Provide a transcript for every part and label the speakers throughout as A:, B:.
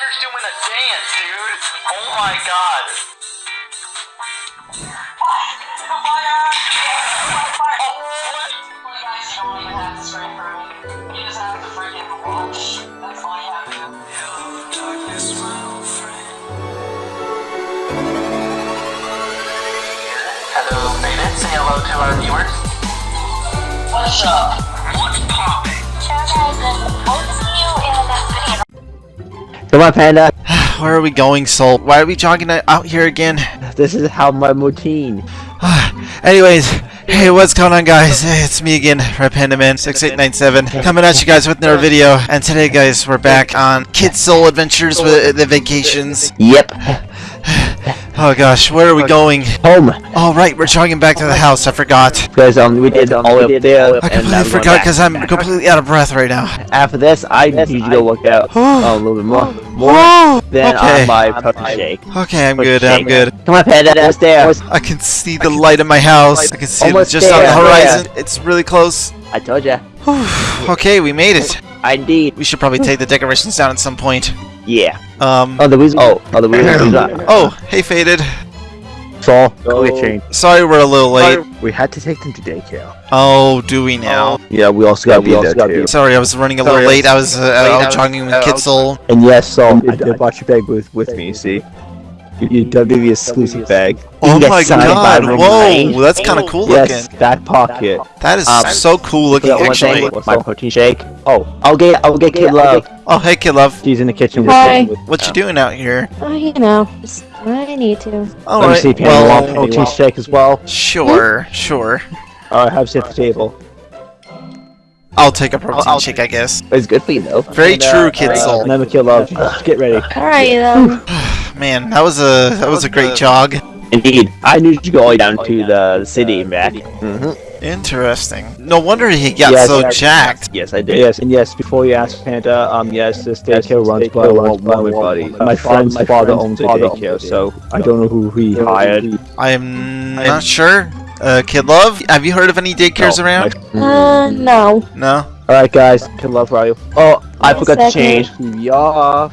A: Jagger's doing a dance, dude. Oh my god. Hello, Faded. Say hello to our viewers. What's up? What's poppin'?
B: Come on, Panda.
C: Where are we going, Soul? Why are we jogging out here again?
B: This is how my routine.
C: Anyways, hey, what's going on, guys? It's me again, Red Panda Man 6897, coming at you guys with another video. And today, guys, we're back on Kid Soul Adventures with the vacations.
B: Yep.
C: Oh gosh, where are we going?
B: Home.
C: Oh right, we're jogging back to the house. I forgot.
B: Because um, we did um, all the way up there.
C: Uh,
B: I
C: completely forgot because I'm completely out of breath right now.
B: After this, I need you to go work out
C: Oh.
B: a little bit more. More
C: Whoa!
B: than
C: Okay.
B: on my protein shake.
C: Okay, I'm
B: Protein
C: good. I'm good.
B: Come on, Panda. Almost there.
C: I can see the light in my house. I can see it
B: Almost
C: just on the
B: there.
C: horizon. It's really close.
B: I told ya.
C: Okay, we made it.
B: I indeed.
C: We should probably take the decorations down at some point.
B: Yeah.
C: Um.
B: Oh, the reason. Oh, oh, the reason.
C: Oh, hey, Faded.
D: Saul,
B: Go.
D: quick change.
C: Sorry we're a little late.
D: We had to take them to daycare.
C: Oh, do we now?
D: Yeah, we also got to
B: we
D: be
B: also
D: there
B: gotta
D: too.
B: be-
C: Sorry, I was running a little late. I was uh, out jogging with Kitzel.
D: And yes, Saul, I did brought your bag with, with me, you see? Your, your WWE exclusive bag.
C: Oh my god! Whoa,
B: Reigns.
C: that's kind of cool
D: Yes,
C: looking.
D: back pocket.
C: That is
B: Um,
C: so cool looking, actually.
B: thing, my protein shake.
D: Oh,
B: I'll get. I'll get Kid Love.
C: Oh, hey, kid love.
D: she's in the kitchen
E: Hi.
D: with, with
C: What you doing out here?
E: Oh, you know, just I need to.
C: All
D: Let me
C: right.
D: see, Panda, want
C: Well,
D: protein shake as well?
C: sure, sure.
D: Alright, have a seat at the table.
C: I'll take a protein shake, I guess.
B: It's good for you though.
C: Very
D: And, uh,
C: true, kid
D: uh,
C: soul.
D: Remember, Kill Love, get ready.
E: Alright then.
C: Man, that was a that was a great jog.
B: Indeed. I knew you go all the way down to the city and back.
D: Mm-hmm.
C: Interesting. No wonder he got
D: Yes,
C: so
D: yes.
C: jacked.
B: Yes, I did.
D: Yes, and yes, before you ask Panda, um, yes, this daycare runs by one, one my buddy. My friend's father owns the daycare, so I don't know who he hired.
C: I am not sure. Uh, kid love, have you heard of any daycares
D: No,
C: around?
E: Uh, no.
C: No.
D: Alright, guys, Kid Love, where are you?
B: Oh, I forgot to
E: second.
B: change.
D: Yeah.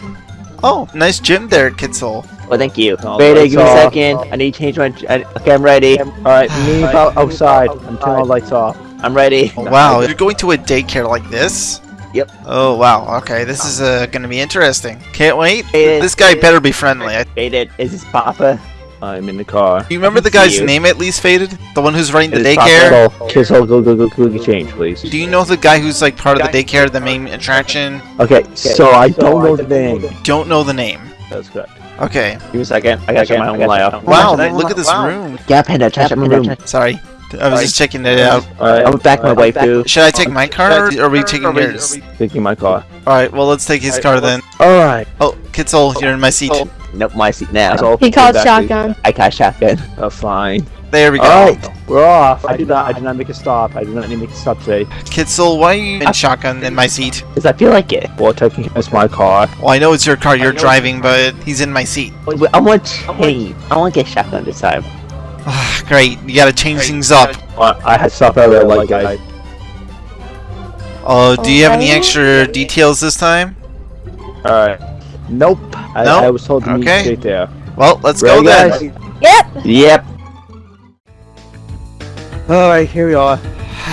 C: Oh, nice gym there, kid soul.
B: Well, thank you.
D: Oh,
B: Ready,
D: that's
B: give me a
D: all.
B: second. I need to change my. I, okay, I'm ready.
D: Alright, me out- outside. I'm turning all the lights off.
B: I'm ready.
C: Oh, wow, you're going to a daycare like this?
B: Yep.
C: Oh wow. Okay, this is uh, gonna be interesting. Can't wait.
B: Hey,
C: This guy better be friendly. I-
B: Faded. Is this Papa?
D: I'm in the car.
C: you remember the guy's name at least, Faded? The one who's running the daycare?
D: So, kids, go, go, go, go, change, please.
C: Do you know the guy who's like part of the daycare, the main attraction?
D: Okay, so I don't know the name.
C: Don't know the name.
D: That's correct.
C: Okay.
B: Give me a second. I gotta check my own layout.
C: Wow, look at this room.
B: Yeah, Panda, check my room.
C: Sorry. I was just checking it out.
D: Alright,
B: I'm back my waifu.
C: Should I take my car or are we taking yours?
D: taking my car.
C: Alright, well let's take his car then.
D: Alright.
C: Oh, Kitzel, you're in my seat. Oh.
B: Nope, my seat now.
D: So,
E: He called
D: exactly.
E: shotgun.
B: I got shotgun.
D: Oh, fine.
C: There we go.
D: Alright, we're off. I did not. I did not make a stop. I did not need to make a stop today.
C: Kitzel, why are you in shotgun in my seat?
B: Cause I feel like it.
D: Well, taking it's my car.
C: Well, I know it's your car you're driving, but he's in my seat.
B: Wait, I want change. I want to get shotgun this time.
C: Ah, Great, you gotta change things up.
D: Uh, I had stuff I really like, guys.
C: Oh, do you have any extra details this time?
D: Alright. Nope. I,
C: No?
D: I was told to meet
C: Okay.
D: straight there.
C: Well, let's
D: Ready,
C: go then.
D: guys?
E: Yep.
B: Yep.
D: Alright, here we are.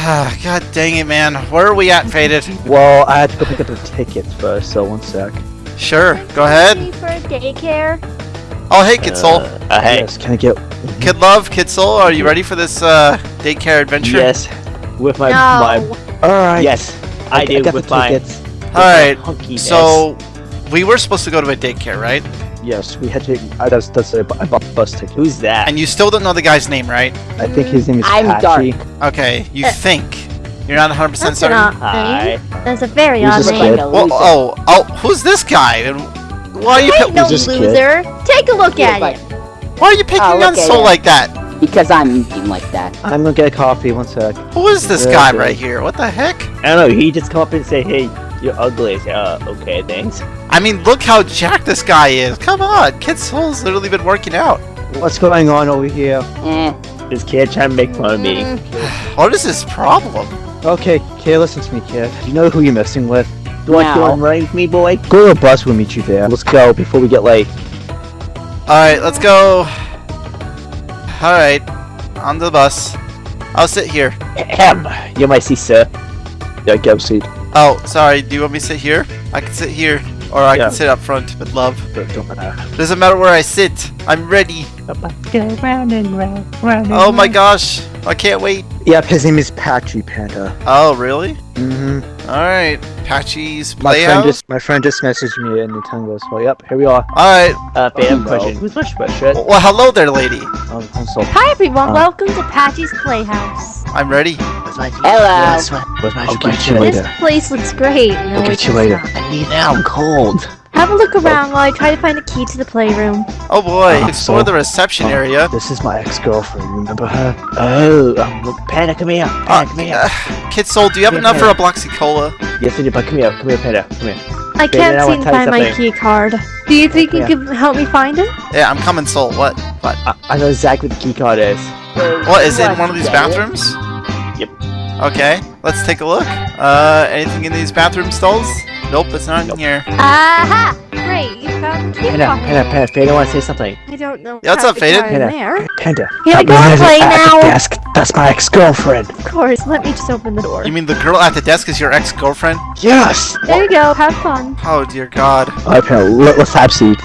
C: Ah, God dang it, man. Where are we at, Faded?
D: Well, I had to go pick up the tickets first, so one sec.
C: Sure, go ahead.
E: Ready for daycare?
C: Oh, hey, Kid Soul.
B: Uh, uh, hey.
D: Yes, can I get
C: Kid Love, Kid Soul, are you ready for this uh, daycare adventure?
B: Yes.
D: with my
E: No.
D: my? Alright.
B: Yes. I, do
D: got
B: with
D: the
B: my.
D: tickets.
C: Alright,
B: hunkiness.
C: so we were supposed to go to a daycare, right?
D: Yes, we had to. Uh, that's that's. I bought bus ticket.
B: Who's that?
C: And you still don't know the guy's name, right?
D: I think his name is
E: I'm
D: Patchy.
C: Okay, you
E: Uh,
C: think. You're not 100%
E: That's
C: certain?
E: an odd
B: Hi.
E: name. That's a very
D: Who's
E: odd
D: this
E: name.
D: kid?
C: Well, oh, oh, who's this guy? Why are you,
E: Hey,
C: pi-
E: no
D: this kid?
E: loser. Take a look at it.
C: why are you picking
F: Oh,
C: on
F: look
C: Soul
F: him.
C: like that?
F: Because I'm eating like that.
D: I'm gonna get a coffee. One sec.
C: Who is this
D: Yeah,
C: guy
D: okay.
C: right here? What the heck?
B: I don't know. He just come up and say, "Hey, you're ugly." I say, "Uh, okay, thanks."
C: I mean, look how jacked this guy is. Come on, Kid Soul's literally been working out.
D: What's going on over here?
F: Eh.
B: This kid trying to make fun of me.
E: Mm,
C: What is his problem?
D: Okay, kid, listen to me, kid. You know who you're messing with? Do you want to
F: No.
D: go running with me, boy? Go to the bus. We'll meet you there. Let's go before we get late.
C: Alright, let's go. Alright, on the bus. I'll sit here.
D: Ahem. You're my sister. Yeah, go seat.
C: Oh, sorry, do you want me to sit here? I can sit here. Or I
D: Yeah.
C: can sit up front with love.
D: Don't, don't matter.
C: Doesn't matter where I sit. I'm ready.
B: Go round and round, round and
C: Oh my
B: round.
C: gosh. I can't wait.
D: Yep, his name is Patchy Panda.
C: Oh, really?
D: Mm-hmm.
C: Alright. Patchy's
D: My friend just my friend just messaged me and the tongue goes, well, yep, here we are.
C: Alright.
B: Uh,
D: Oh,
B: fan
D: no.
B: question. Who's my sweatshirt?
C: Well, hello there, lady.
D: I'm, I'm so
E: Hi everyone,
D: Uh.
E: welcome to Patchy's Playhouse.
C: I'm ready.
B: Where's
F: Hello.
B: Where's my
D: I'll get you later.
E: This place looks great. No,
D: I'll
E: it
D: get you later.
E: not.
B: I need now. I'm cold.
E: Have a look around while I try to find a key to the playroom.
C: Oh boy.
D: Uh,
C: Explore
D: so-
C: the reception area.
D: This is my ex-girlfriend. Remember her? Oh, um, look, Panda, come here. Panda,
C: Uh,
D: come here.
C: uh, Kid Soul, do you have
D: Yeah,
C: enough for a Bloxy Cola?
D: Yes, I do, but come here, come here, Panda, come here.
E: I can't seem
D: wanna
E: to
D: tell you
E: find my
D: something.
E: key card. Do you think you
D: Yeah.
E: could help me find it?
C: Yeah, I'm coming, Soul. What? What?
D: I, I know exactly what the key card is.
C: What is it? In one of these bathrooms?
D: Yep.
C: Okay, let's take a look. Uh, anything in these bathroom stalls? Nope, it's not in here.
E: Aha! Great, you found the
D: Panda. Panda, Panda, Panda, I want to say something.
E: I don't know.
C: Yeah, what's up, Faded?
E: get in
D: Panda.
E: there.
D: Panda.
E: Here I
D: that
E: go,
D: woman is
E: play
D: at the
E: now.
D: desk. That's my ex-girlfriend.
E: Of course, let me just open the door.
C: You mean the girl at the desk is your ex-girlfriend?
D: Yes.
E: There you go, have fun.
C: Oh dear God.
D: Alright, Panda, let, us have seat.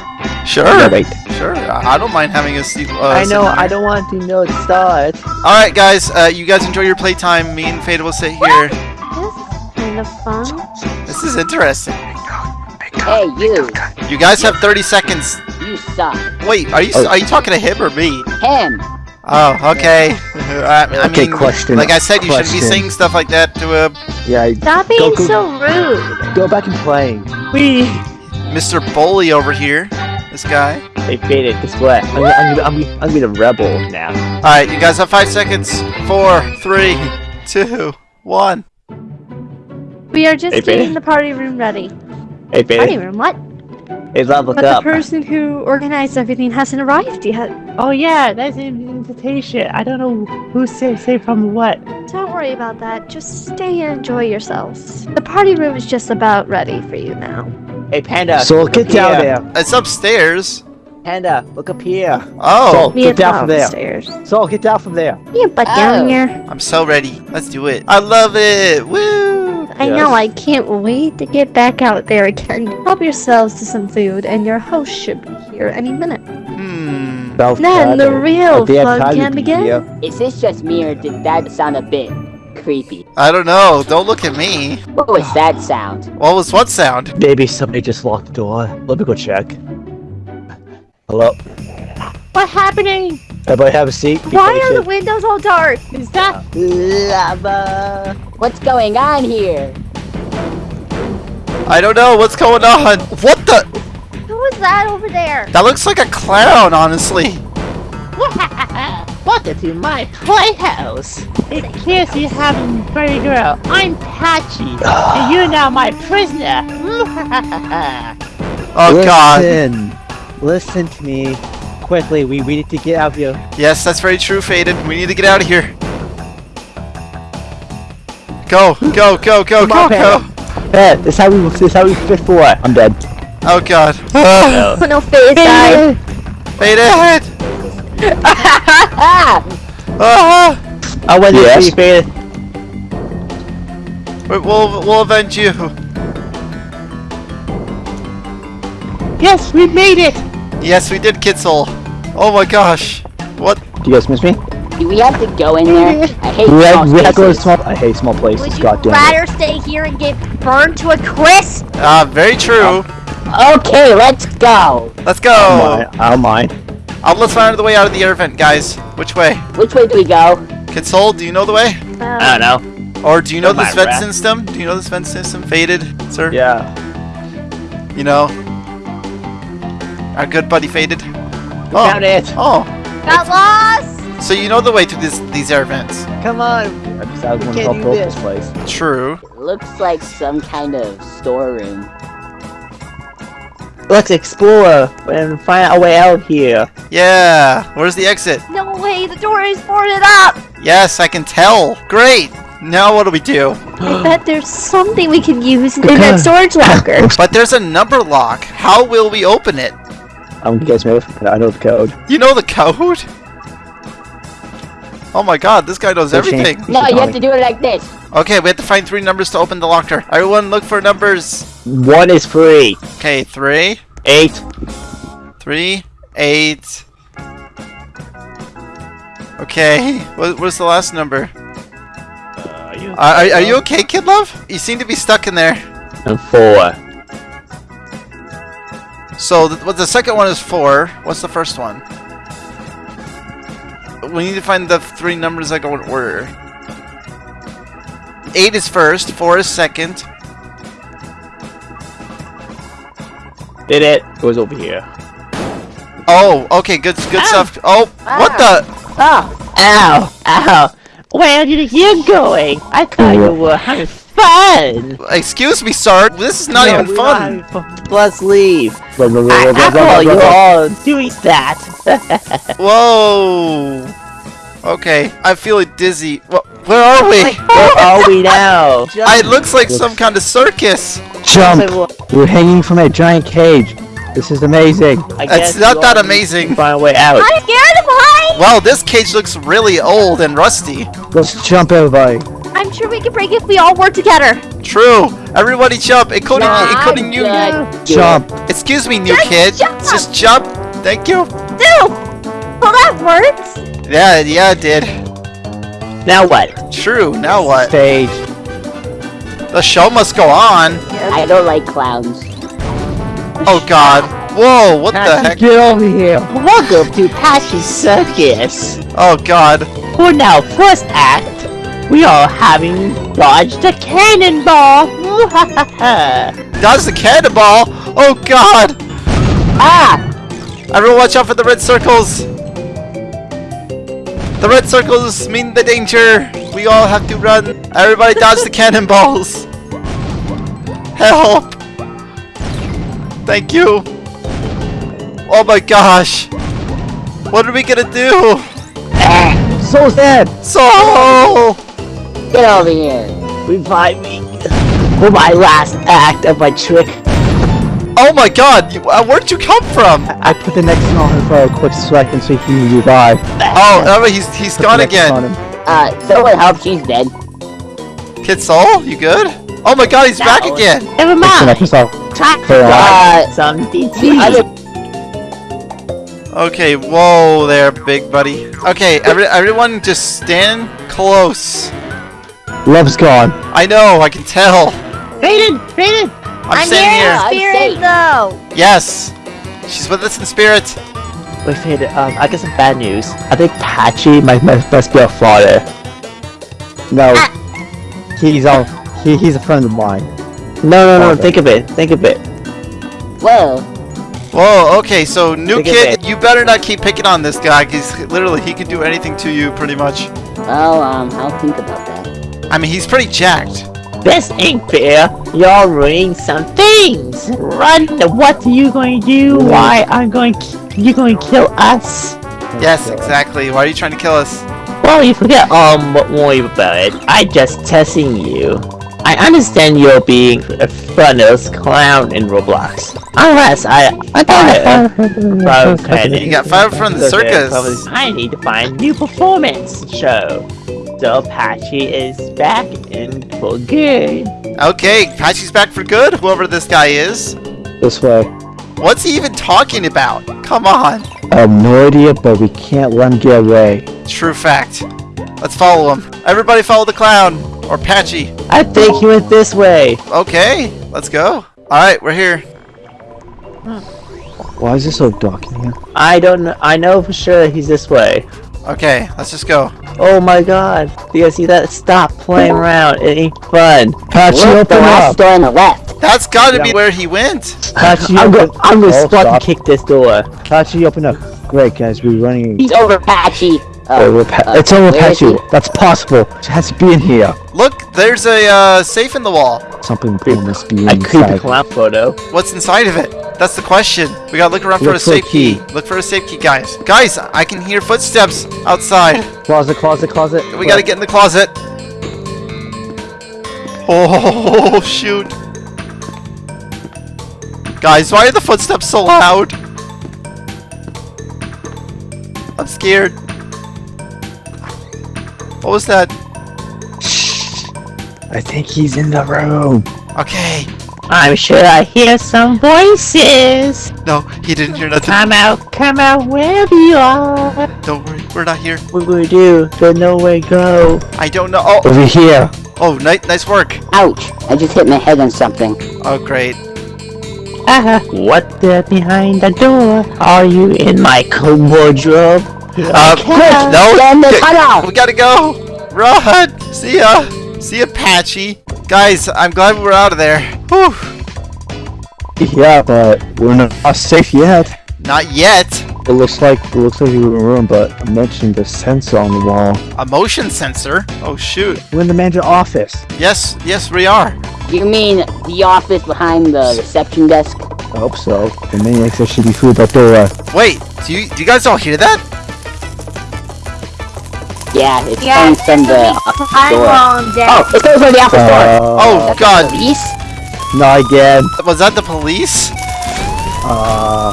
C: Sure.
D: No, wait.
C: Sure. I I don't mind having a seat. Uh,
D: I know, I don't want to know the start.
C: All right, guys. Uh, you guys enjoy your playtime. Me and Fade will sit here.
E: This is kind of fun.
C: This is interesting.
F: Hey, you.
C: You guys have 30 seconds.
F: You suck.
C: Wait, are you
D: Oh.
C: are you talking to him or me?
F: Him.
C: Oh, okay. I, I
D: Okay,
C: mean,
D: question,
C: like I said, you shouldn't be saying stuff like that to uh,
D: Yeah, I-
E: Stop being
D: go-
E: so rude.
D: go back and play.
B: We.
C: Mr. Bully over here. This guy.
D: Hey, Faded, guess what? I'm, gonna- I'm, gonna- I'm, gonna- I'm gonna be the rebel now.
C: All right, you guys have five seconds. Four, three, two, one.
E: We are just
D: Hey,
E: getting
D: Faded.
E: the party room ready.
D: Hey,
E: Party room, what?
D: Hey, love, look
E: But the person who organized everything hasn't arrived yet.
B: Oh yeah, that's an invitation. I don't know who say say from what.
E: Don't worry about that. Just stay and enjoy yourselves. The party room is just about ready for you now.
D: Hey, Panda. So get down
B: here.
D: there.
C: It's upstairs.
D: Panda, look up here.
C: Oh,
D: Soul, get down
E: Bob
D: from there.
E: upstairs.
D: Soul, get down from there.
E: Yeah, but down
F: Oh.
E: here.
C: I'm so ready. Let's do it. I love it. Woo!
E: I
D: Yes.
E: know, I can't wait to get back out there again. Help yourselves to some food, and your host should be here any minute.
C: Hmm.
E: Then the real
D: Damn
E: fun can begin.
F: Is this just me or did that sound a bit creepy?
C: I don't know. Don't look at me.
F: What was that sound?
C: What was what sound?
D: Maybe somebody just locked the door. Let me go check. Hello.
B: What's happening?
D: Everybody have a seat. Be
E: Why are the windows all dark?
B: Is that
D: Lava.
F: What's going on here?
C: I don't know. What's going on? What the?
E: Who was that over there?
C: That looks like a clown, honestly.
B: Welcome to my playhouse. In case you haven't heard, girl, I'm Patchy, and you're now my prisoner.
C: Oh God.
D: Listen. Listen to me. Quickly, we, we need to get out of here.
C: Yes, that's very true, Faded. We need to get out of here. Go, go, go, go,
D: Come on,
C: go, go.
D: Yeah, this is how we this is how we fit for it. I'm dead.
C: Oh God.
E: Oh no, oh, face died.
C: Faded.
D: I went
G: Yes.
D: to faded.
C: we- we'll we'll avenge you.
B: yes, we made it.
C: Yes, we did, Kitzel. Oh my gosh. What?
D: Do you guys miss me?
F: Do we have to go in there? I hate
D: We
F: small
D: had, we had to go to small. I hate small places.
E: Would you
D: God damn it.
E: rather stay here and get burned to a crisp?
C: Ah, very true.
F: Okay, let's go.
C: Let's
D: I
C: go.
D: don't mind. I don't mind.
C: Uh, let's find the way out of the air vent, guys. Which way?
F: Which way do we go?
C: Console, do you know the way?
E: Uh,
D: don't know.
C: Or do you know
D: Don't
C: this vent
D: Rat.
C: system? Do you know this vent system? Faded, sir?
D: Yeah.
C: You know? Our good buddy Faded?
D: Found it.
C: Oh,
E: got lost.
C: so you know the way to this these air vents.
D: Come on. I just I want to
G: can't do
D: build
G: this.
D: this place.
C: True.
F: It looks like some kind of storeroom.
G: Let's explore and find a way out here.
C: Yeah. Where's the exit?
E: No way, the door is boarded up.
C: Yes, I can tell. Great. Now what do we do?
E: I bet there's something we can use in that storage locker.
C: But there's a number lock. How will we open it?
D: I'm guessing if I know the code.
C: You know the code? Oh my god, this guy knows
D: They changed-
C: everything.
F: No, you have to do it like this.
C: Okay, we have to find three numbers to open the locker. Everyone look for numbers.
G: One is free.
C: Okay, three,
G: Eight.
C: three, eight. Okay, what, what's the last number?
G: Uh,
C: Are, are, are you okay, Kid Love? You seem to be stuck in there.
G: And four.
C: So, the, what the second one is four. What's the first one? We need to find the three numbers that go in order. Eight is first, four is second.
G: Did it? It was over here.
C: Oh, okay, good, good oh. stuff. Oh, what the?
B: Oh, ow, ow. Where did you going? I thought you were having fun.
C: Excuse me, sir. This is not
B: No,
C: even fun.
B: were. Let's leave.
D: Run, run,
B: I,
D: run,
B: I
D: run,
B: you
D: run, run.
B: all doing that.
C: Whoa. Okay, I'm feeling dizzy. Wh- Where are we?
B: Where are we now?
C: It looks like some kind of circus.
D: Jump! We're hanging from a giant cage. This is amazing.
B: I
C: It's
B: guess
C: not that amazing.
B: need to Find a way out.
E: I'm scared of heights!
C: Wow, this cage looks really old and rusty.
D: Let's jump, everybody.
E: I'm sure we can break it if we all work together.
C: True. Everybody jump, including
F: Nah,
C: including you.
F: good.
D: Jump.
C: Excuse me, new
E: Just
C: kid.
E: jump.
C: Just jump. Thank you.
E: No! Well, that works.
C: Yeah, yeah, it did.
B: Now what?
C: True. Now what?
D: Stage.
C: The show must go on.
F: I don't like clowns.
C: Oh God. Whoa. What the heck?
D: Get over here.
B: Welcome to Patchy Circus.
C: Oh God.
B: For now, first act, we are having Dodge a Cannonball.
C: Dodge the cannonball. Oh God.
B: ah!
C: Everyone, watch out for the red circles. The red circles mean the danger. We all have to run. Everybody, dodge the cannonballs. Help. Thank you. Oh my gosh. What are we gonna do?
D: So sad.
C: So.
F: Get over here.
B: Revive me for my last act of my trick.
C: Oh my God. you- uh, Where'd you come from?
D: I put the next on him for a quick second so he can revive.
C: Oh, oh, he's he's
D: Put the
C: gone again.
D: him.
F: Uh, someone help, she's dead.
C: Kid Soul, you good? Oh my God, he's back
F: No.
C: again.
B: Never
D: Put the
B: mind.
D: next on.
B: Try
D: Fair
F: Uh,
B: some DT.
C: Okay, whoa there, big buddy. Okay, every, everyone just stand close.
D: Love's gone.
C: I know, I can tell.
B: Raiden, Raiden.
C: I'm, standing
F: here.
C: here.
F: I'm
E: Spirit,
F: safe.
E: though.
C: Yes. She's with us in spirit.
B: Wait, Raiden, um, I got some bad news.
G: I think Patchy might, might must be a father.
D: No. He's on. He, he's a friend of mine.
G: No, no, no.
D: Okay.
G: Think of it. Think of it.
F: Whoa.
C: Whoa, okay, so new
G: Think
C: kid, you better not keep picking on this guy, because literally he can do anything to you, pretty much.
F: Well, um, I'll think about that.
C: I mean, he's pretty jacked.
B: This ain't fair. You're ruining some things. Run. What are you going to do? Why I'm going? You going to kill us?
C: Yes, exactly. Why are you trying to kill us?
B: Well, you forget. Um, what worry about it? I just testing you. I understand you're being a funnels clown in Roblox. Unless I, I thought
C: You got fired from the circus.
B: I need to find new performance show. So Patchy is back and for good.
C: Okay, Patchy's back for good, whoever this guy is.
D: This way.
C: What's he even talking about? Come on.
D: I have no idea, but we can't let him get away.
C: True fact. Let's follow him. Everybody follow the clown. Or Patchy.
B: I think he went this way.
C: Okay, let's go. Alright, we're here.
D: Why is it so dark in here?
B: I don't know. I know for sure he's this way.
C: Okay, let's just go.
B: Oh my god. Do you guys see that? Stop playing around. It ain't fun.
D: Patchy,
F: Look, the
D: open
F: last
D: up!
F: door on the left.
C: That's gotta
D: Yeah.
C: be where he went.
D: Patchy,
B: I'm gonna, I'm gonna
D: Oh,
B: spot
D: stop.
B: and kick this door.
D: Patchy, open up. Great, guys, we're running.
F: He's over Patchy. Uh,
D: over pa-
F: uh,
D: it's over Patchy. That's possible. It has to be in here.
C: Look, there's a uh, safe in the wall.
D: Something important must be inside.
B: A creepy
D: inside.
B: clown photo.
C: What's inside of it? That's the question. We gotta look around for
D: Look
C: a
D: for a
C: safe key.
D: key.
C: Look for a safe key, guys. Guys, I can hear footsteps outside.
D: Closet, closet, closet.
C: We gotta get in the closet. Oh, shoot. Guys, why are the footsteps so loud? I'm scared. What was that? Shh.
D: I think he's in the room.
C: Okay.
B: I'm sure I hear some voices.
C: No, he didn't hear nothing.
B: Come out, come out wherever you are.
C: Don't worry, we're not here.
B: What will we do? There's nowhere to go.
C: I don't know. Oh,
D: Over here.
C: oh, nice, nice work.
F: Ouch! I just hit my head on something.
C: Oh, great.
B: Ah, what there behind the door? Are you in my coat wardrobe?
C: Uh,
B: Okay.
C: no,
F: Get in the
C: get-
F: tunnel!
C: we gotta go. Run. See ya. See ya, Patchy. Guys, I'm glad we're out of there. Whew.
D: Yeah, but we're not safe yet.
C: Not yet.
D: It looks like it looks like we're in a room, but I mentioned the sensor on the wall.
C: A motion sensor. Oh shoot.
D: We're in the manager office.
C: Yes, yes, we are.
F: You mean the office behind the reception desk?
D: I hope so. The maniacs there should be through that door.
C: Wait, do you do you guys all hear that?
F: Yeah, it's
E: Yeah,
F: coming from the office door.
E: wrong, Dad.
F: Oh, it's coming from the office door!
C: Oh God,
F: Police?
D: not again.
C: was that the police?
D: Uh,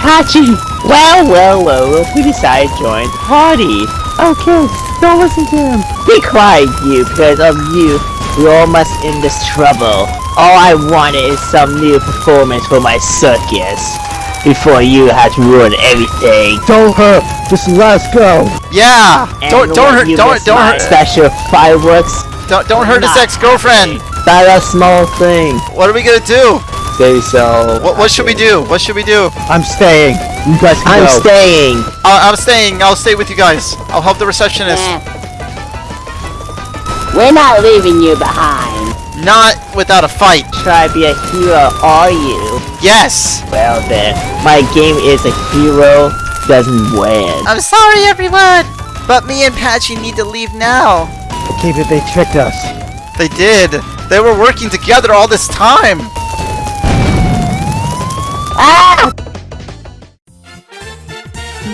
B: Hachi! Well, well, well, well, we decided to join the party. Okay, don't listen to him. Be quiet, you, because of you, we all must end this trouble. All I wanted is some new performance for my circus. Before you had to ruin everything.
D: told her. Just let us go.
C: Yeah.
B: And
C: Don't don't hurt don't don't hurt
B: Special fireworks.
C: don't don't hurt his ex-girlfriend.
B: Not a small thing.
C: What are we gonna do?
D: Say so.
C: What what should we do? What should we do?
D: I'm staying. You guys can
B: I'm
D: go.
B: staying.
C: Uh, I'm staying. I'll stay with you guys. I'll help the receptionist.
F: Eh. We're not leaving you behind.
C: Not without a fight.
B: Try to be a hero, are you?
C: Yes.
B: Well then, my game is a hero doesn't win.
C: I'm sorry, everyone. But me and Patchy need to leave now.
D: Okay, but they tricked us.
C: They did. They were working together all this time.
F: Ah!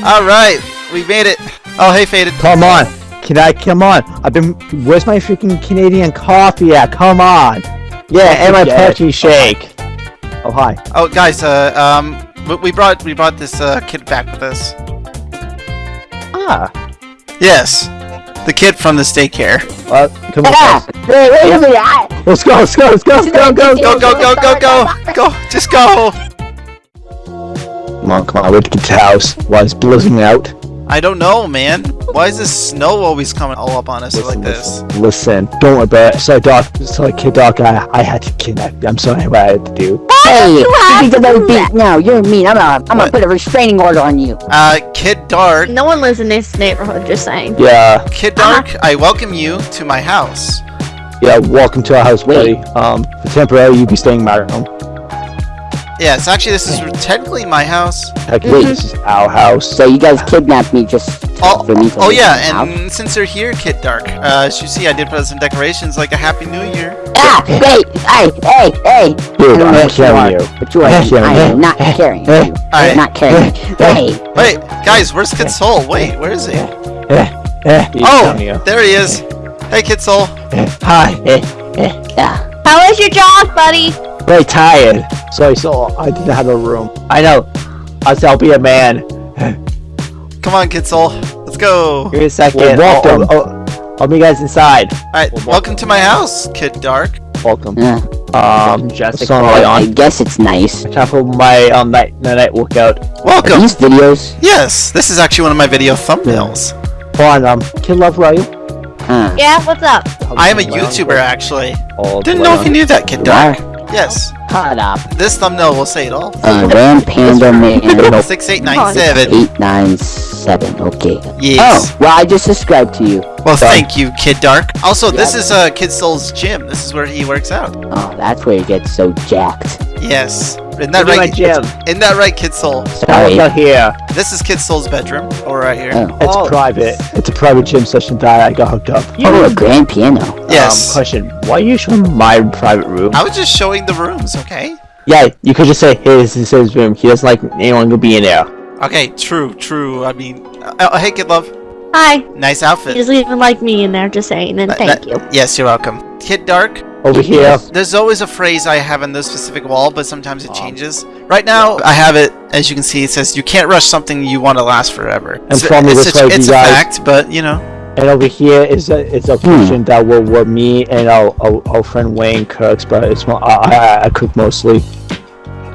C: All right, we made it. Oh, hey, faded.
D: Come on. Can I come on? I've been. Where's my freaking Canadian coffee at? Come on.
B: Yeah, and my
D: Forget it.
B: protein shake.
D: Oh hi.
C: Oh, guys, uh, um, we- we brought we brought this uh, kid back with us.
D: Ah.
C: Yes, the kid from the daycare.
D: Well, come on.
F: Ah!
D: guys.
F: Wait, wait a minute! I-
D: Let's go. Let's go. Let's go. Go. Go.
C: Go, go, go, go, go, go! Just go!
D: Come on. Come on. We have to get to the house. Why is blizzing out?
C: I don't know, man. Why is this snow always coming all up on us like this?
D: Listen, listen. Don't worry about it. Sorry, Doc. Sorry, kid, Doc. I, I had to kidnap. you. I'm sorry what I had to do.
F: Hey, you
E: have
F: need to
E: to
F: let
E: do
F: beat.
E: that?
F: No, you're mean. I'm gonna, I'm gonna put a restraining order on you.
C: Uh, Kid Dark,
E: No one lives in this neighborhood, just saying.
D: Yeah.
C: Kid Dark, I welcome you to my house.
D: Yeah. Welcome to our house,
F: Wait.
D: buddy. Um, for temporary, you be staying in my room.
C: Yes, actually, this is technically my house.
D: Heck,
F: Wait.
D: this is our house.
F: So you guys kidnapped me just
C: Oh,
F: for me to
C: oh yeah,
F: the house?
C: and since you're here, Kid Dark, uh, as you see, I did put some decorations like a Happy New Year.
F: Ah! Wait! Hey! Hey! Hey!
D: Dude,
F: I don't know
D: I'm carrying you.
F: but you are.
D: I'm carrying
F: I am
D: you.
F: not carrying you. I'm not carrying you. Hey!
C: Wait, guys, where's Kid Soul? Wait, where is he?
D: Eh, eh.
C: Oh, there he is. Hey, Kid Soul.
D: Hi.
F: Yeah.
E: How was your jog, buddy?
D: Very tired. So I saw I didn't have a room. I know. I said I'll be a man.
C: Come on, Kid Soul. Let's go.
B: Give me a second.
D: Well, welcome.
B: Oh, oh, oh, I'll meet you guys inside.
C: Alright, welcome to my house, Kid Dark.
D: Welcome.
F: Yeah.
D: Um,
B: Just a
D: sunlight
F: I guess it's nice.
B: Time for my um night the night workout.
F: Are
C: Welcome.
F: these videos?
C: Yes, this is actually one of my video thumbnails.
D: Come on, um, Kid Love, where are you?
F: Huh.
E: Yeah, what's up?
C: I am a YouTuber, actually.
D: All
C: Didn't know if you knew that, Kid
F: You
C: Dark. Yes,
F: Cut up.
C: this thumbnail will say it all.
F: Uh, Ram Panda Man
C: 6897.
F: 897. Okay.
C: Yes.
F: Oh, well, I just subscribed to you.
C: Well, thank you, Kid Dark. Also, this
F: Yeah.
C: is uh, Kid Soul's gym. This is where he works out.
F: Oh, that's where he gets so jacked.
C: Yes. Isn't that right?
B: my gym.
C: Isn't that right, Kid Soul?
B: I'll
F: Sorry.
B: work out here.
C: This is Kid Soul's bedroom. Or right here.
F: Oh,
D: It's
B: Oh,
D: private. It's a private gym session that I got hooked up.
F: oh, a grand piano.
C: Yes.
B: Um, question. Why are you showing my private room?
C: I was just showing the rooms, okay?
B: Yeah, you could just say his is his room. He doesn't like anyone to be in there.
C: Okay, true, true. I mean, uh, uh, hey, Kid Love.
E: Hi.
C: Nice outfit.
E: He doesn't even like me in there, just saying, and
C: That-
E: thank
C: that-
E: you.
C: Yes, you're welcome. Kid Dark,
D: Over here.
C: There's always a phrase I have on this specific wall, but sometimes it changes. Right now, I have it, as you can see, it says, you can't rush something you want to last forever.
D: And from
C: it's,
D: this
C: a,
D: way,
C: it's a fact, but, you know.
D: And over here is a it's a kitchen that will were me and our, our, our friend Wayne cooks, but it's more, I, I, I cook mostly.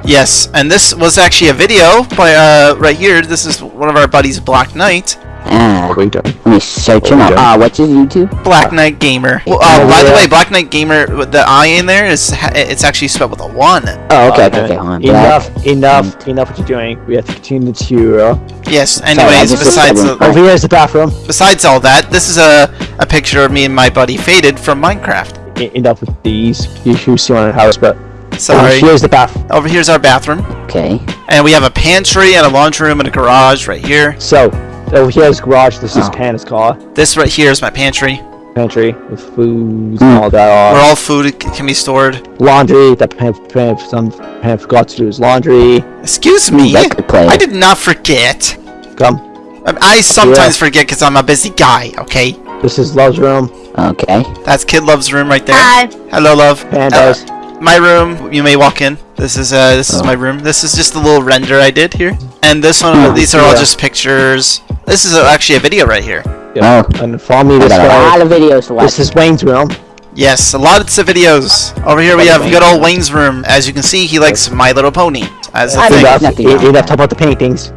C: Yes, and this was actually a video by, uh, right here, this is one of our buddies, Black Knight.
F: Ah,
D: What are you
F: let me search him
D: Oh,
F: up.
D: yeah.
F: Ah, what's his YouTube?
C: Black Knight Gamer. Well,
D: Oh,
C: uh, by the way, Black Knight Gamer, with the I in there is it's actually spelled with a one.
F: Oh, okay, okay,
D: Uh,
F: okay. Hold on. Black.
D: Enough, enough, enough what you're doing. We have to continue to uh,
C: Yes.
F: I
C: Anyways,
F: just
C: besides the.
D: Over here is the bathroom.
C: besides all that, this is a a picture of me and my buddy Faded from Minecraft.
D: E- enough with these. You should see one in the house, but
C: Sorry.
D: here's the bath.
C: Over here's our bathroom,
F: Okay.
C: and we have a pantry and a laundry room and a garage right here.
D: So over here is garage. This is
F: Oh.
D: Panda's car.
C: This right here is my pantry,
D: Pantry with foods
F: Hmm.
D: and all that.
C: where all food can be stored.
D: laundry. That Pan, Pan, some Pan forgot to do his laundry.
C: Excuse me,
F: Record player.
C: I did not forget.
D: Come.
C: I- I sometimes forget because I'm a busy guy. Okay,
D: This is Love's room.
F: Okay.
C: that's Kid Love's room right there.
E: Hi.
C: Hello, love.
D: Panda's.
C: Uh, my room. You may walk in. This is uh, this is
F: Oh.
C: my room. This is just a little render I did here, and this one.
F: Oh,
C: these are all just pictures. This is uh, actually a video right here.
D: Yeah.
F: Oh.
D: And follow me
F: I
D: this
F: got a lot of videos to watch.
D: This is Wayne's room.
C: Yes, a lot of videos. Over here we have good old Wayne's room. As you can see, he likes My Little Pony as a
F: I
C: thing.
F: think-
D: Enough.
F: nothing wrong
D: Enough talk about the paintings.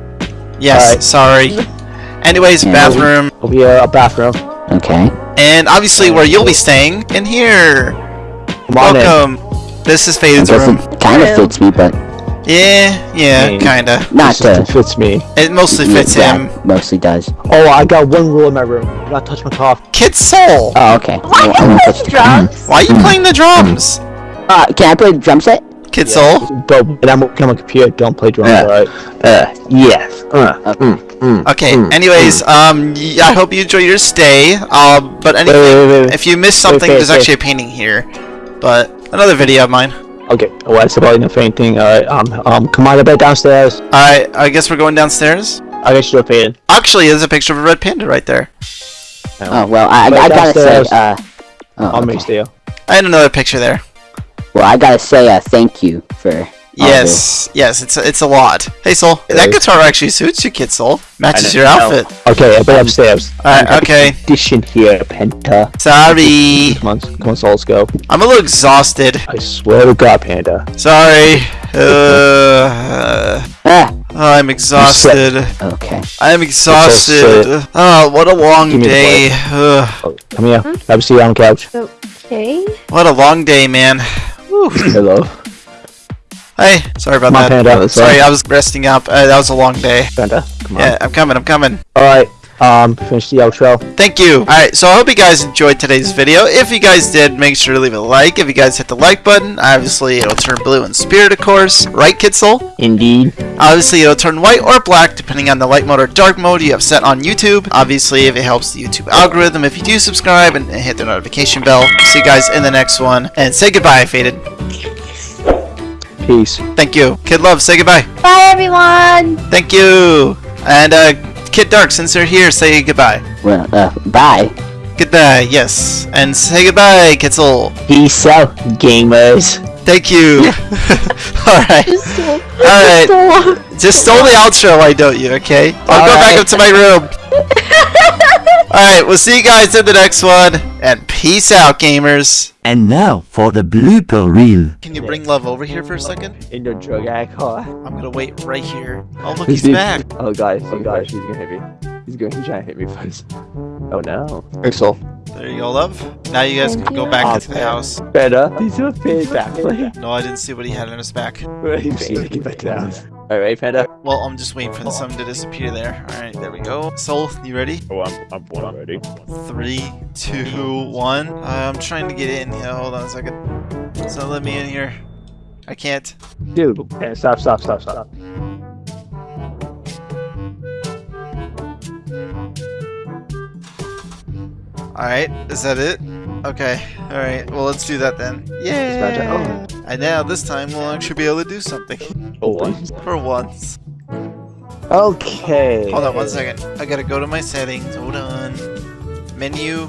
C: Yes,
D: Alright.
C: sorry. Anyways,
F: Yeah.
C: bathroom,
D: Over here, a bathroom.
F: Okay.
C: and obviously where you'll be staying in here.
D: Come on in.
C: Welcome. This is
F: I
C: Faded's room.
F: it kind of fits me, but
C: Yeah, yeah,
D: Hey.
C: kinda.
F: not
D: This just
F: to.
D: fits me.
C: It mostly fits
F: yeah,
C: him.
F: Mostly does.
D: Oh, I got one rule in my room. Do not touch my cough.
C: Kid Soul.
F: Oh, okay.
E: Why
F: I, I won't the-
E: drums?
C: Why are you playing the drums?
F: Uh, can I play the drum set?
C: Kid Soul.
D: But when I'm working on my computer, don't play drums,
G: Yeah.
D: alright?
G: Uh, yes. Uh,
F: Okay.
G: mm, mm,
C: Okay.
G: mm,
C: Anyways, um, y- I hope you enjoy your stay. Um, but
D: Wait, wait, wait, wait.
C: if you missed something,
D: wait,
C: there's
D: wait.
C: actually a painting here. But another video of mine.
D: Okay, well, that's about enough fainting. Alright, um, um, come on, a bit downstairs.
C: I I guess we're going downstairs.
D: I guess you're faded.
C: Actually, there's a picture of a red panda right there.
F: Oh well, I,
D: Right
F: I gotta say,
D: downstairs.
F: uh, oh,
D: I'll
F: okay.
D: make stay.
C: I had another picture there.
F: well, I gotta say, uh, thank you for. All
C: Yes, yes, it's a, it's a lot. Hey Soul, that
D: Yes.
C: guitar actually suits you, Kid Soul. Matches
D: I
C: your
D: know.
C: outfit.
D: Okay, a bit upstairs.
C: Alright, okay.
D: Condition here, Penta.
C: Sorry,
D: Come on, come on, souls go.
C: I'm a little exhausted.
D: I swear to God, Panda.
C: Sorry. Uh,
F: this. Ah,
C: I'm exhausted.
F: okay.
C: I'm exhausted. Oh, what a long
D: Give me the
C: day. Ugh,
D: Oh, come here. Have a seat on the couch.
E: Okay.
C: what a long day, man.
D: Hello.
C: Hey, sorry about
D: on,
C: that.
D: Panda.
C: Sorry, I was resting up. Uh, that was a long day.
D: Panda, come on.
C: Yeah, I'm coming. I'm coming.
D: Alright, um, finish the outro.
C: Thank you. Alright, so I hope you guys enjoyed today's video. If you guys did, make sure to leave a like. If you guys hit the like button, obviously it'll turn blue in spirit, of course. Right, Soul?
D: Indeed.
C: Obviously, it'll turn white or black depending on the light mode or dark mode you have set on YouTube. Obviously, if it helps the YouTube algorithm, if you do subscribe and and hit the notification bell. See you guys in the next one. And say goodbye, Faded.
D: Peace.
C: Thank you. Kid Love, say goodbye.
E: Bye, everyone.
C: Thank you. And uh, Kid Dark, since you're here, say goodbye.
F: Well, uh, bye.
C: Goodbye, yes. And say goodbye, Kid Soul.
G: Peace out, gamers.
C: Thank you. Alright. Alright.
E: so
C: Just stole the outro, why don't you, okay? I'll go back up to my room. Alright, we'll see you guys in the next one. And peace out, gamers.
H: And now for the blooper reel.
C: Can you bring love over here for a second?
D: In your drug addict car.
C: I'm gonna wait right here. Oh, look,
D: He's
C: he's back.
D: Oh, guys, oh, guys, he's gonna hit me. He's going, he's trying to hit me first. Oh, no. Axel.
C: There you go, love. Now you guys
E: Thank
C: can go
E: you.
C: back
D: Oh,
C: into the house.
D: Better. He's a pig back.
C: No, I didn't see what he had on his back.
D: He's get back to the house. Alright, Panda?
C: Well, I'm just waiting for the sun to disappear there. Alright, there we go. Soul, you ready?
D: Oh, I'm, I'm born ready.
C: Three, two, one. I'm trying to get in. Yeah, hold on a second. So let me in here. I can't.
D: Dude, stop, stop, stop, stop.
C: Alright, is that it? Okay, alright, well let's do that then.
D: Dispatch it.
C: Yeah! Oh. And now this time we'll actually be able to do something.
D: Oh, what?
C: For once.
D: Okay.
C: Hold on one second. I gotta go to my settings. Hold on. Menu.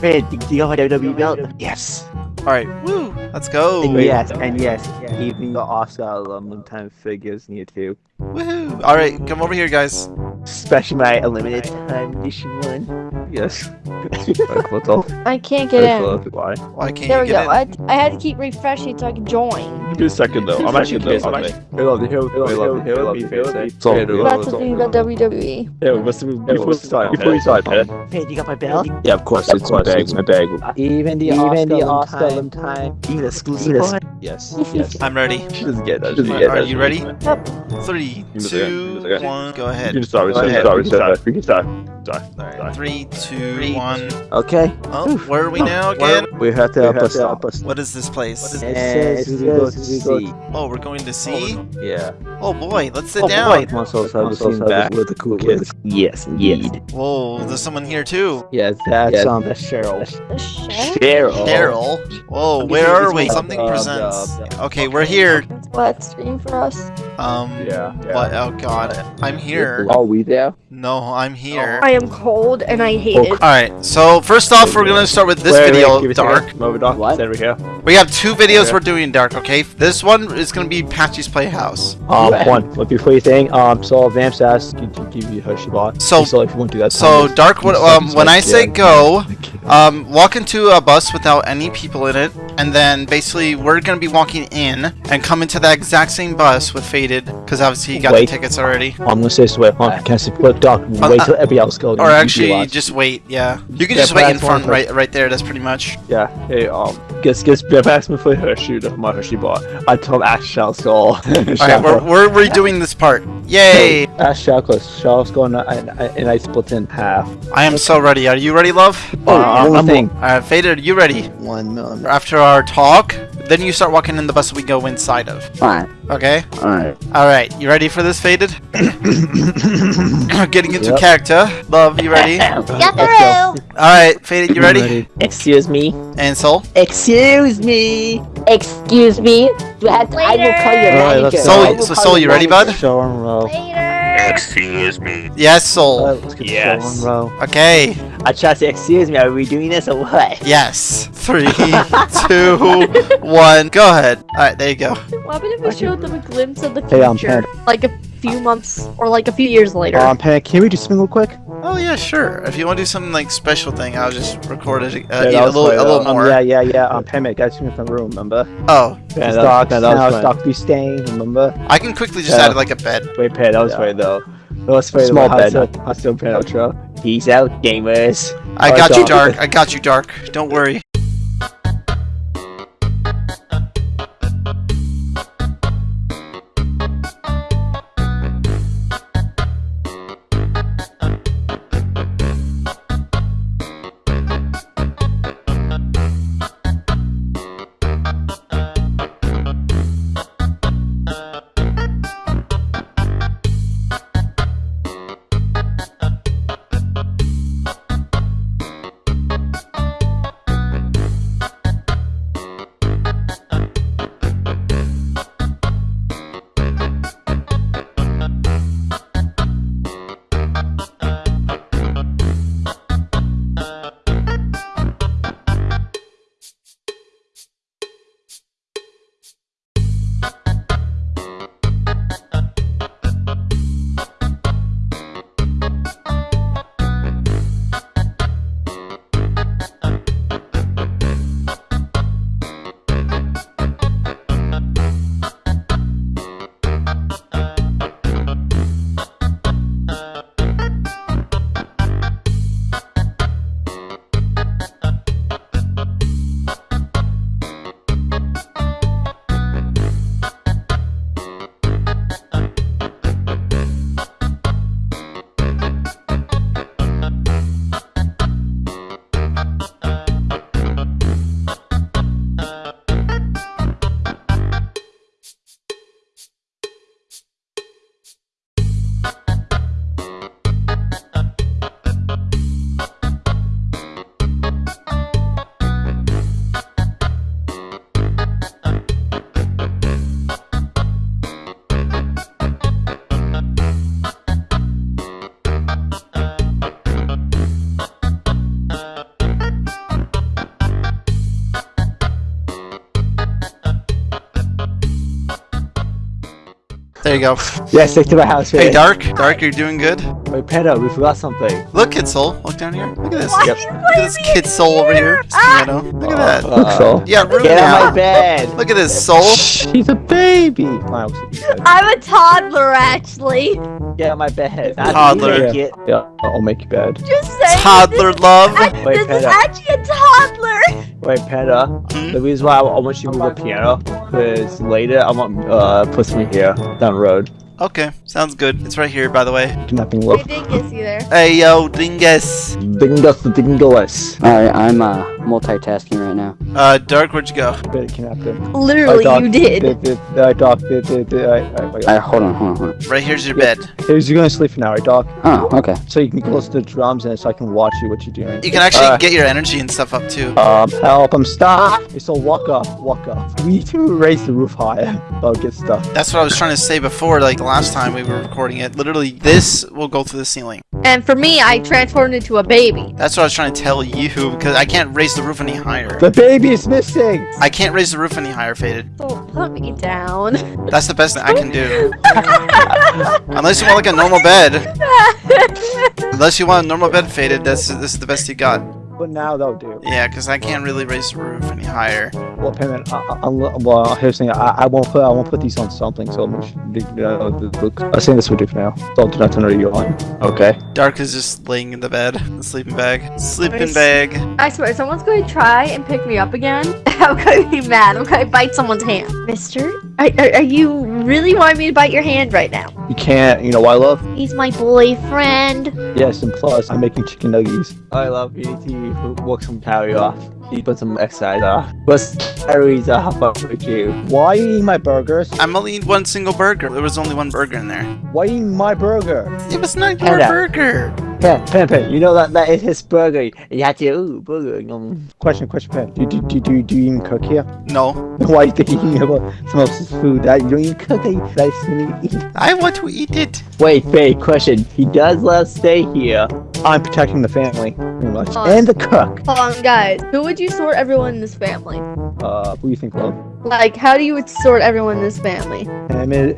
G: Fred, do you have a WWE belt? Yes.
C: Alright, woo! Let's go!
D: And yes, and yes, even the Oscar aluminum time figures need to.
C: Woohoo! Alright, come over here, guys.
B: Especially my limited time edition one.
D: Yes. Like, what the
E: I can't get in.
D: Uh, why?
C: Why can't
E: There
C: you
E: we
C: get
E: go. I, I had to keep refreshing so I could join.
D: Give me a second though. I'm actually curious. I'm actually. Hey, love, here, here, love, here, love, here, love. So,
E: That's the thing about WWE.
D: Yeah, we must have before we start. Before we start, Pat.
B: Hey, you got my belt?
D: Yeah, of course. It's my bag. It's my bag.
B: Even the
D: Even the
B: Oscar
D: Oscar
B: time. time. Even exclusive one.
D: Yes. Yes.
C: I'm ready.
D: She doesn't get that. She doesn't get
C: Are
D: that.
C: you ready?
E: Yep.
C: Three,
D: Give me a second,
C: two,
D: give me
C: one, go
D: You
C: ahead.
D: can start. We
C: Go
D: can
C: ahead.
D: start. We can start. We can start. Start.
C: Alright,
D: Start.
C: three, two, one.
B: Okay.
C: Oh, where are we now again?
D: We have to help us stop.
C: What is this place?
B: It says we go to see.
C: Oh, we're going to see?
D: Yeah.
C: Oh boy, let's sit
B: Oh,
C: down.
B: boy.
D: Muscles have seen back with the cool kids.
B: Yes, indeed.
C: Whoa, there's someone here too.
D: Yeah, that's
B: Yeah.
D: um, that's Cheryl.
E: The?
B: Cheryl.
C: Whoa, where are we? Something presents. Okay, we're here.
E: That's what stream for us.
C: Um,
D: Yeah.
C: what? Oh god, I'm here.
D: Are we there?
C: No, I'm here.
E: I am cold and I hate it.
C: Alright, so first off, we're gonna start with this video, Dark.
D: Move it, Dark.
F: What?
D: Over here.
C: We have two videos
D: Okay.
C: we're doing, Dark, okay? This one is gonna be Patchy's Playhouse.
D: Um, one. But before you think, um, so Vamps asked you to give you Hershey bar.
C: So-
D: so if you want to do that.
C: So,
D: time,
C: Dark, what,
D: it's
C: um,
D: like-
C: when I say
D: like,
C: go,
D: yeah.
C: um, walk into a bus without any people in it, and then basically we're gonna be walking in and come into that exact same bus with Faded, because obviously you got
D: Wait.
C: the tickets already.
D: I'm gonna say this way. Hold on, can I say, look, Doc, wait
C: uh,
D: till everybody else goes.
C: Or
D: You- you
C: actually, just wait, yeah. You can
D: Yeah,
C: just wait in front, right right there, that's pretty much.
D: Yeah, hey, um, guess, guess, yeah, pass me for Hershey, the- my Hershey bar. I told Ash shall skull.
C: Alright, we're, we're redoing this part. Yay!
D: Ash shall close, shall skull, and I, and I split in half.
C: I am so ready. Are you ready, love?
D: Oh,
B: one
D: one
B: thing.
D: thing.
C: Alright, Faded, are you ready?
B: One moment.
C: After our talk, then you start walking in the bus we go inside of.
F: Fine.
C: Okay?
F: Alright.
C: Alright, you ready for this, Faded? Getting into
D: Yep.
C: character. Love, you ready?
E: Get through!
C: Alright, Faded, you ready?
B: Excuse me.
C: And Soul?
B: Excuse me.
F: Excuse me. Do I, have to, I will call your
D: Alright,
F: manager.
D: let's go.
C: Soul, so
F: call
C: Soul, you ready,
F: manager.
C: bud?
D: Show and roll.
E: Later!
A: Excuse me.
C: Yes, Soul.
D: Alright, let's get
B: Yes.
D: the show and.
C: Okay.
B: I tried to excuse me, are we doing this or what?
C: Yes. Three, two, one. Go ahead. Alright, there you go.
E: What happened if we showed them a glimpse of the
D: Hey,
E: future? like a few months or like a few years later.
D: Um, Panic, can we do something real quick?
C: Oh yeah, sure. If you want to do something like special thing, I'll just record it uh,
D: Yeah,
C: yeah,
D: that
C: a little,
D: fine,
C: a little
D: um,
C: more.
D: yeah, yeah, yeah. Um, Panic, I just in the room, remember?
C: Oh,
D: Yeah,
I: that-
D: stock,
I: that was
D: now
I: fine.
D: stock be staying, remember?
C: I can quickly just
D: Yeah.
C: add like a bed.
D: Wait, Pat, that was
I: Yeah.
D: funny though. That was funny.
I: Small
D: Small
I: bed.
D: bed. I still Pat outro.
B: Peace out, gamers.
C: I
D: Alright,
C: got you, Dark. I got you, Dark. Don't worry. There you go.
D: Yeah, stick to my house.
C: Hey. Dark. Dark, you're doing good.
D: Wait, Panda, we forgot something.
C: Look, Kid Soul. Look down here. Look at this.
E: Why
D: Yep.
C: Look at this
E: putting
C: Kid
E: in
C: Soul over here.
E: here? Ah!
C: piano. Look at that.
D: Look, so.
C: Yeah, room
B: Get out of my bed.
C: Look at this Soul.
D: She's a baby. Fine.
E: I'm a toddler, actually.
B: Get out of my bed. Not
C: Toddler.
B: make it.
D: Yeah, I'll make you bed.
E: Just saying.
C: Toddler
E: This,
C: love.
E: I,
D: Wait,
E: this is actually a toddler.
D: Wait, Panda.
C: Hmm?
D: The reason why I, I want you to move the piano is later I want uh puts me here down the road.
C: Okay, sounds good. It's right here, by the way.
D: Kidnapping
E: I
D: look.
E: didn't get you there.
C: Hey, yo, dingus.
D: Dingus the dingless.
I: Alright, I'm uh, multitasking right now.
C: Uh, Dark, where'd you go?
D: Bit kidnapped him.
E: Literally,
D: I
E: you did.
D: Did, did, I doc did, did, did, I, I, I,
I: Alright, hold on, hold on, hold on.
C: Right here's your
D: Yeah.
C: bed.
D: Hey, you're gonna sleep for now, right, Doc?
I: Oh, okay.
D: So you can close the drums and so I can watch you what you're doing.
C: You can actually
D: Uh,
C: get your energy and stuff up too.
D: Um, help, I'm stuck! Okay, so walk up, walk up. We need to raise the roof higher. I'll get stuck.
C: That's what I was trying to say before, like the last time we were recording it. Literally, this will go through the ceiling.
E: And for me, I transformed into a baby.
C: That's what I was trying to tell you, because I can't raise the roof any higher.
D: The baby is missing!
C: I can't raise the roof any higher, Faded.
E: Oh, so put me down.
C: That's the best thing I can do. Unless you want like a normal bed. Unless you want a normal bed, Faded, that's this is the best you got.
D: But now they'll do.
C: Yeah, because I can't really raise the roof any higher.
D: Well, payment. I, I, I'm- well, here's the thing. I, I won't put. I won't put these on something. So I'm. Uh, look, I'm saying this would do for now. So do not turn radio on. Okay.
C: Dark is just laying in the bed, the sleeping bag. Sleeping
E: Nice.
C: bag.
E: I swear, someone's going to try and pick me up again. I'm going to be mad. I'm going to bite someone's hand. Mister, are, are, are you really wanting me to bite your hand right now?
D: You can't. You know why, love?
E: He's my boyfriend.
D: Yes, and plus I'm making chicken nuggets. I love eating. need to work some calorie off. You put some exercise off. But calories off with you. Why you eating my burgers?
C: I'm only eating one single burger. There was only one burger in there.
D: Why you eating my burger?
C: It was not your
B: Hello.
C: burger.
D: Pen, pen, pen. You know that that is his burger. You have to ooh burger. Um, question, question, pen. Do do do do, do you even cook here?
C: No.
D: Why you think you eating about someone else's food that you don't even cook? That you that's when you eat.
C: I want to eat it.
B: Wait, wait, question. He does let us stay here.
D: I'm protecting the family, pretty much, and the cook.
E: Hold on, guys. Who would you sort everyone in this family?
D: Uh, who do you think, love?
E: Like, how do you would sort everyone in this family?
D: I'm a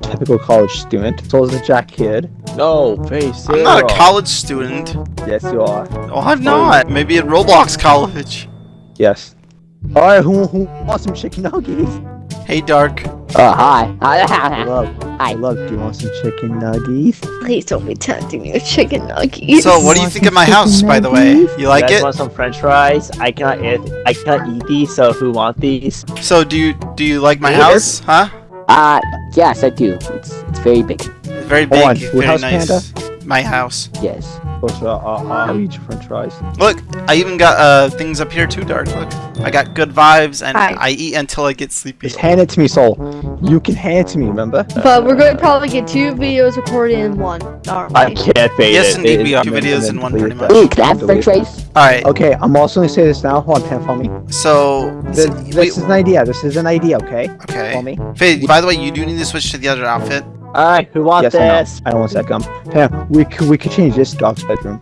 D: typical college student. So is a Jack kid. No, face
C: I'm not a college student.
D: Yes, you are.
C: Oh, I'm not. Maybe in Roblox College.
D: Yes. All right, who who wants some chicken nuggets?
C: Hey, Dark.
I: Oh, hi.
D: Love,
I: Hi.
D: love. Do you want some chicken nuggets?
E: Please don't be tempting me with chicken nuggets.
C: So, what do you think of my house, by the way? You like
B: you guys
C: it?
B: want some French fries? I cannot eat. I cannot eat these. So who want these?
C: So, do you do you like my
B: Yeah.
C: house? Huh?
I: Uh, yes, I do. It's it's very big.
C: It's very
D: Hold on,
C: big,
D: your
C: very
D: house,
C: nice. My house.
I: Yes.
D: What's uh, uh, I'll eat your French fries.
C: Look, I even got uh things up here too, Dark. Look, I got good vibes, and
E: Hi.
C: I eat until I get sleepy.
D: Just hand it to me, Soul. You can hand it to me, remember?
E: But we're going to probably get two videos recorded in one, aren't we?
B: I can't fade
C: Yes,
B: it.
C: indeed,
B: It-
C: we are. Two videos in one,
D: delete
C: pretty
D: that.
C: much.
I: Ooh, can I have french fries?
C: All right.
D: Okay, I'm also gonna say this now. Hold on, Pan, follow me.
C: So,
D: This,
C: we-
D: this is an idea. This is an idea. Okay.
C: okay.
D: Follow me.
C: Faye, by the way, you do need to switch to the other outfit.
B: Alright, who wants
D: Yes, I know.
B: this?
D: I don't want that gum. Pan, we could we could change this dog's bedroom.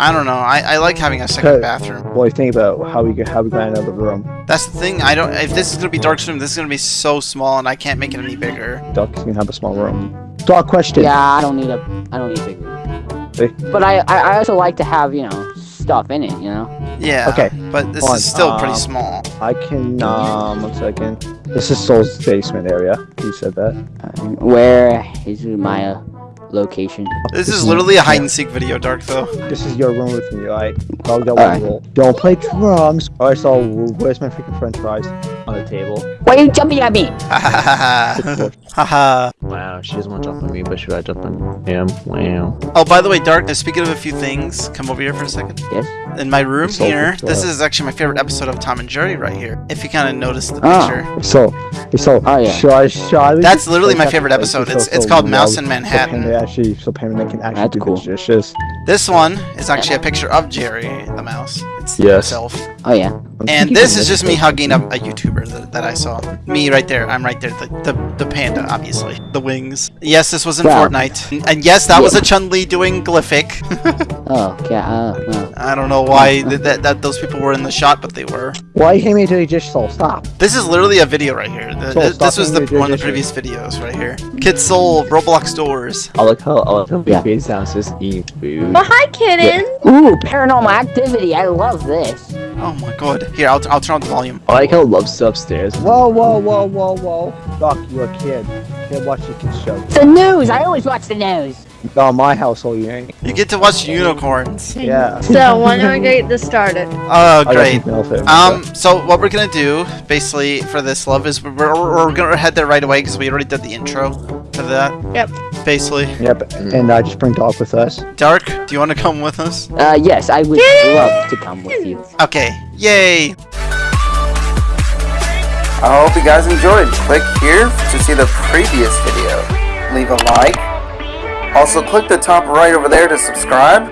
C: I don't know. I, I like having a second bathroom.
D: Boy, think about how we get how we got another room?
C: That's the thing. I don't. If this is gonna be Dark's room, this is gonna be so small, and I can't make it any bigger.
D: Dog can have a small room. Dog question.
I: Yeah, I don't need a I don't need a big room.
D: Hey.
I: But I, I I also like to have you know stuff in it. You know.
C: Yeah.
D: Okay.
C: But this
D: Hold on,
C: is still pretty
D: um,
C: small.
D: I can um one second. This is Soul's basement area. You said that.
I: Uh, where is my uh, location?
C: This is literally a hide and seek video, Dark though.
D: This is your room with me, alright? Dog that one rule. Don't play drums. Alright, so where's my freaking French fries?
B: On the table.
I: Why are you jumping at me?
C: Ha ha ha ha. Ha ha.
G: Wow, she doesn't want to jump on me, but should I jump on him? Wow.
C: Oh, by the way, Dark. Speaking of a few things, come over here for a second.
I: Yes.
C: In my room
D: So,
C: here,
D: so-
C: this is actually my favorite episode of Tom and Jerry right here. If you kind of notice the
I: Ah.
C: picture.
D: So, so,
I: Oh, yeah.
D: should I, should I
C: That's literally my favorite episode. It's it's called Mouse in Manhattan.
D: Panda actually, so Panda can actually
I: That's
D: do
I: cool.
D: the dishes.
C: This one is actually a picture of Jerry the mouse. It's
D: Yes.
C: himself.
I: Oh yeah.
D: I'm
C: And this is just me hugging a, a YouTuber that, that I saw. Me right there. I'm right there. The, the the panda, obviously. The the wings. Yes, this was in
I: Wow.
C: Fortnite. And yes, that was a Chun-Li doing glyphic.
I: Oh, yeah, uh, no.
C: I don't know why th- that, that those people were in the shot, but they were.
D: Why you hate me to just soul? Stop.
C: This is literally a video right here. Th-
D: So
C: th-
D: stop
C: this was the one of the previous videos right here. Kid Soul, Roblox Doors.
D: I like how I like how
I: Yeah.
D: big sounds just eating food.
E: Well, hi, kitten.
I: Ooh, paranormal activity. I love this.
C: Oh my god. Here, I'll, I'll turn on the volume.
D: I like how Love's upstairs. Whoa, whoa, whoa, whoa, whoa. Doc, you're a kid. Can't watch the kids show.
I: The news. I always watch the news.
D: Not my household, you ain't.
C: You get to watch unicorns.
D: Yeah.
E: So, when do we get this started?
C: Oh, great.
D: something else there.
C: Um, so what we're gonna do, basically, for this love is we're, we're, we're gonna head there right away because we already did the intro to that.
E: Yep.
C: Basically.
D: Yep, and I just bring Dark with us.
C: Dark, do you want to come with us?
I: Uh, yes, I would love to come with you.
C: Okay. Yay!
J: I hope you guys enjoyed. Click here to see the previous video. Leave a like. Also click the top right over there to subscribe.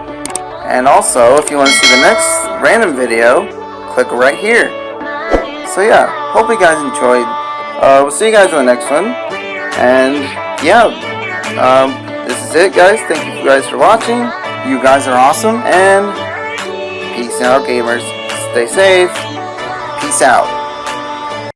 J: And also, if you want to see the next random video, click right here. So yeah, hope you guys enjoyed. Uh, we'll see you guys in the next one. And yeah, um, this is it guys. Thank you guys for watching. You guys are awesome. And peace out gamers. Stay safe. Peace out.